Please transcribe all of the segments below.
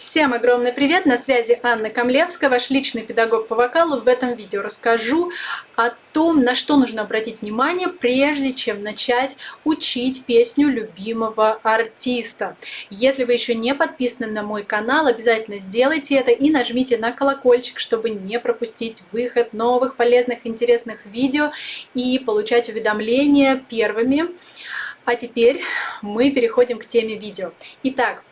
Всем огромный привет! На связи Анна Камлевская, ваш личный педагог по вокалу. В этом видео расскажу о том, на что нужно обратить внимание, прежде чем начать учить песню любимого артиста. Если вы еще не подписаны на мой канал, обязательно сделайте это и нажмите на колокольчик, чтобы не пропустить выход новых полезных интересных видео и получать уведомления первыми. А теперь мы переходим к теме видео. Итак,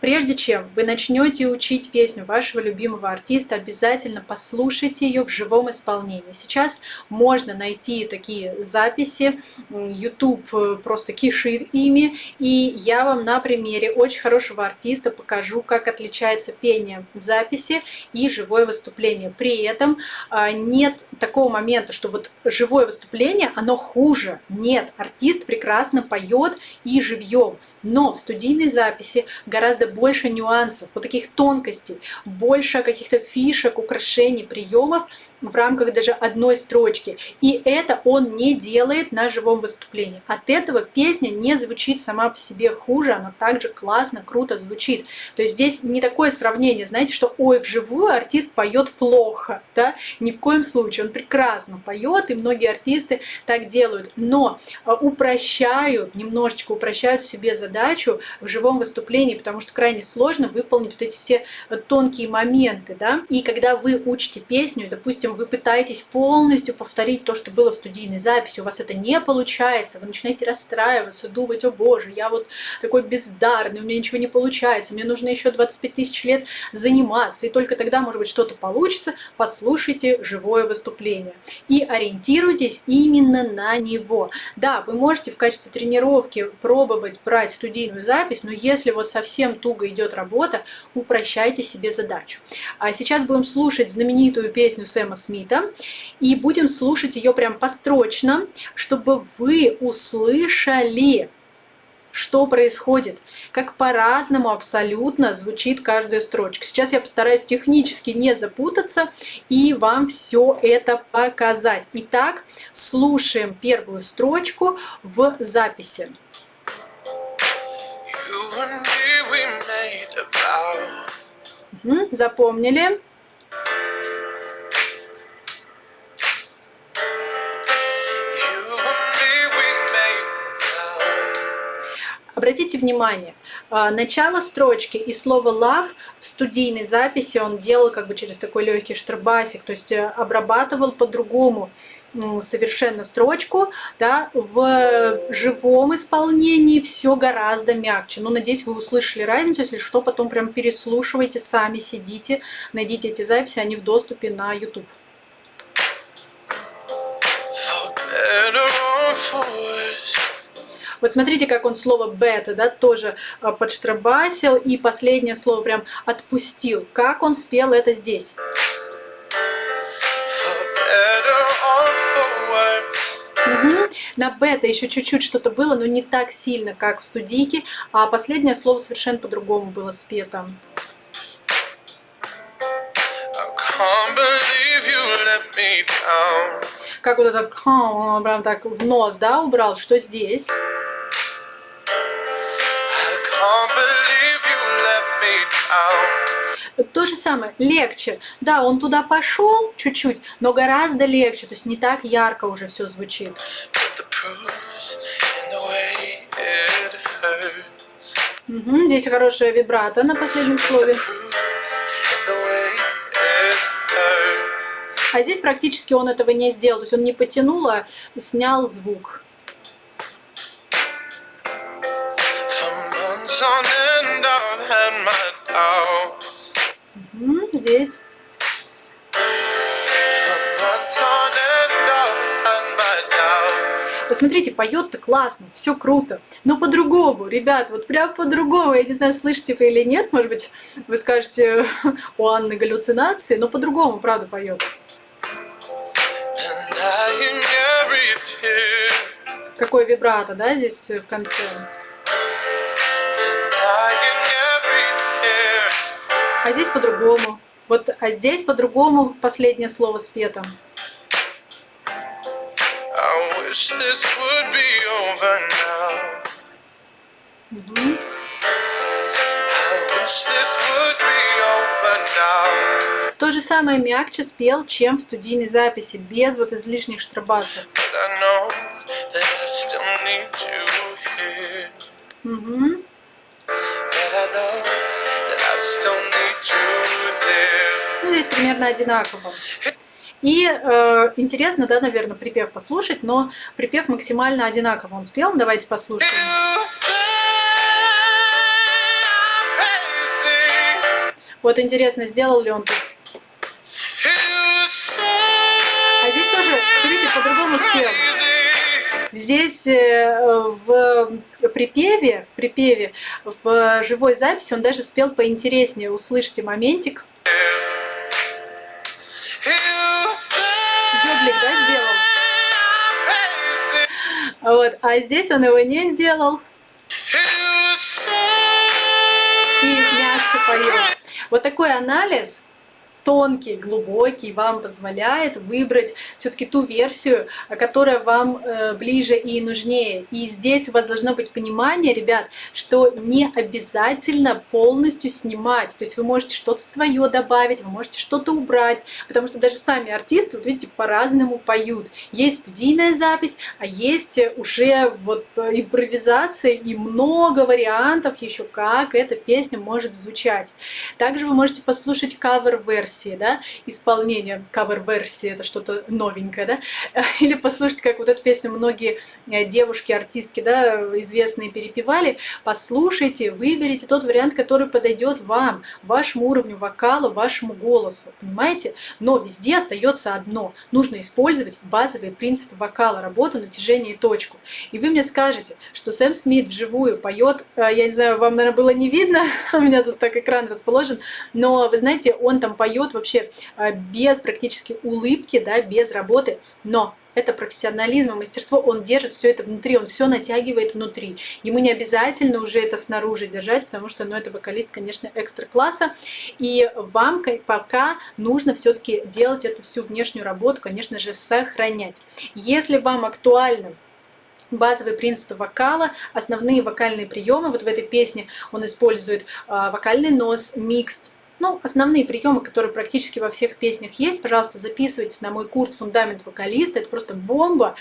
прежде чем вы начнете учить песню вашего любимого артиста, обязательно послушайте ее в живом исполнении. Сейчас можно найти такие записи, YouTube э, просто кишит ими, и я вам на примере очень хорошего артиста покажу, как отличается пение в записи и живое выступление. При этом а, нет такого момента, что вот живое выступление, оно хуже. Нет, артист прекрасно поет и живьем. Но в студийной записи гораздо больше нюансов, вот таких тонкостей, больше каких-то фишек, украшений, приемов в рамках даже одной строчки. И это он не делает на живом выступлении. От этого песня не звучит сама по себе хуже, она также классно, круто звучит. То есть здесь не такое сравнение, знаете, что ой, вживую артист поет плохо, да? Ни в коем случае, он прекрасно поет, и многие артисты так делают, но а, упрощают, немножечко упрощают себе задачу в живом выступлении, потому что крайне сложно выполнить вот эти все э, тонкие моменты, да. И когда вы учите песню, допустим, вы пытаетесь полностью повторить то, что было в студийной записи, у вас это не получается, вы начинаете расстраиваться, думать, о боже, я вот такой бездарный, у меня ничего не получается, мне нужно еще 25 тысяч лет заниматься, и только тогда, может быть, что-то получится, послушайте живое выступление. И ориентируйтесь именно на него. Да, вы можете в качестве тренировки пробовать брать студийную запись, но если вот совсем туго идет работа, упрощайте себе задачу. А сейчас будем слушать знаменитую песню Сэма Смита, и будем слушать ее прям построчно, чтобы вы услышали, что происходит, как по-разному абсолютно звучит каждая строчка. Сейчас я постараюсь технически не запутаться и вам все это показать. Итак, слушаем первую строчку в записи. Угу, запомнили. Обратите внимание, а, начало строчки и слово love в студийной записи он делал как бы через такой легкий штрабасик, то есть э, обрабатывал по-другому совершенно строчку, да, в живом исполнении все гораздо мягче. Но надеюсь, вы услышали разницу, если что, потом прям переслушивайте сами, сидите, найдите эти записи, они в доступе на YouTube. Вот смотрите, как он слово бета, да, тоже а, подштрабасил, и последнее слово прям отпустил. Как он спел это здесь? На бета еще чуть-чуть что-то было, но не так сильно, как в студийке, а последнее слово совершенно по-другому было спето. Как вот это он прям так в нос, да, убрал, что здесь? То же самое, легче. Да, он туда пошел чуть-чуть, но гораздо легче, то есть не так ярко уже все звучит. Угу, здесь хорошая вибрато на последнем слове. А здесь практически он этого не сделал, то есть он не потянул, а снял звук. Угу, здесь. Посмотрите, поет-то классно, все круто, но по-другому, ребят, вот прям по-другому, я не знаю, слышите вы или нет, может быть, вы скажете, у Анны галлюцинации, но по-другому, правда, поет. Какой вибрато, да, здесь в конце. А здесь по-другому. Вот, а здесь по-другому последнее слово спето. Угу. То же самое мягче спел, чем в студийной записи, без вот излишних штробасов. Угу. Здесь примерно одинаково. И э, интересно, да, наверное, припев послушать, но припев максимально одинаково он спел. Давайте послушаем. Вот интересно, сделал ли он тут. А здесь тоже, смотрите, по-другому спел. Здесь э, в припеве, в припеве, в живой записи он даже спел поинтереснее. Услышьте моментик. Йодлик, да, сделал? Вот, а здесь он его не сделал. И мягче поет. Вот такой анализ тонкий, глубокий, вам позволяет выбрать все-таки ту версию, которая вам э, ближе и нужнее. И здесь у вас должно быть понимание, ребят, что не обязательно полностью снимать. То есть вы можете что-то свое добавить, вы можете что-то убрать, потому что даже сами артисты, вот видите, по-разному поют. Есть студийная запись, а есть уже вот импровизация и много вариантов еще, как эта песня может звучать. Также вы можете послушать кавер-версию версии, да, исполнения, кавер-версии, это что-то новенькое, да, или послушать, как вот эту песню многие э, девушки, артистки, да, известные перепевали, послушайте, выберите тот вариант, который подойдет вам, вашему уровню вокала, вашему голосу, понимаете? Но везде остается одно, нужно использовать базовые принципы вокала, работу, натяжение и точку. И вы мне скажете, что Сэм Смит вживую поет, э, я не знаю, вам, наверное, было не видно, у меня тут так экран расположен, но вы знаете, он там поет дает вообще а, без практически улыбки, да, без работы, но это профессионализм и мастерство, он держит все это внутри, он все натягивает внутри. Ему не обязательно уже это снаружи держать, потому что, ну, это вокалист, конечно, экстра класса. И вам пока нужно все-таки делать эту всю внешнюю работу, конечно же, сохранять. Если вам актуально базовые принципы вокала, основные вокальные приемы. Вот в этой песне он использует э, вокальный нос, микст, ну, основные приемы, которые практически во всех песнях есть, пожалуйста, записывайтесь на мой курс «Фундамент вокалиста». Это просто бомба.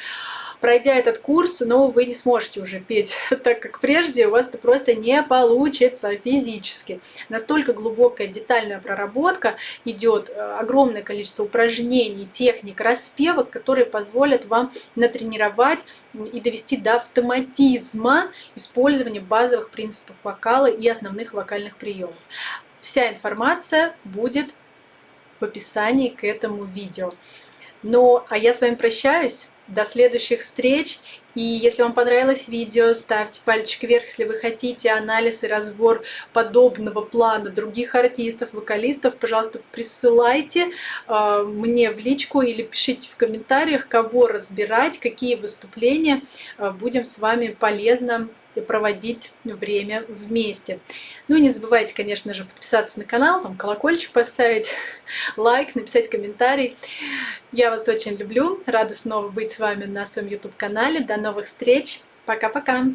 Пройдя этот курс, ну, вы не сможете уже петь так, как прежде, у вас это просто не получится физически. Настолько глубокая детальная проработка идет, э, огромное количество упражнений, техник, распевок, которые позволят вам натренировать и довести до автоматизма использования базовых принципов вокала и основных вокальных приемов. Вся информация будет в описании к этому видео. Ну, а я с вами прощаюсь. До следующих встреч. И если вам понравилось видео, ставьте пальчик вверх, если вы хотите анализ и разбор подобного плана других артистов, вокалистов. Пожалуйста, присылайте э, мне в личку или пишите в комментариях, кого разбирать, какие выступления. Э, будем с вами полезно и проводить время вместе. Ну и не забывайте, конечно же, подписаться на канал, там колокольчик поставить, лайк, написать комментарий. Я вас очень люблю, рада снова быть с вами на своем YouTube-канале. До новых встреч, пока-пока!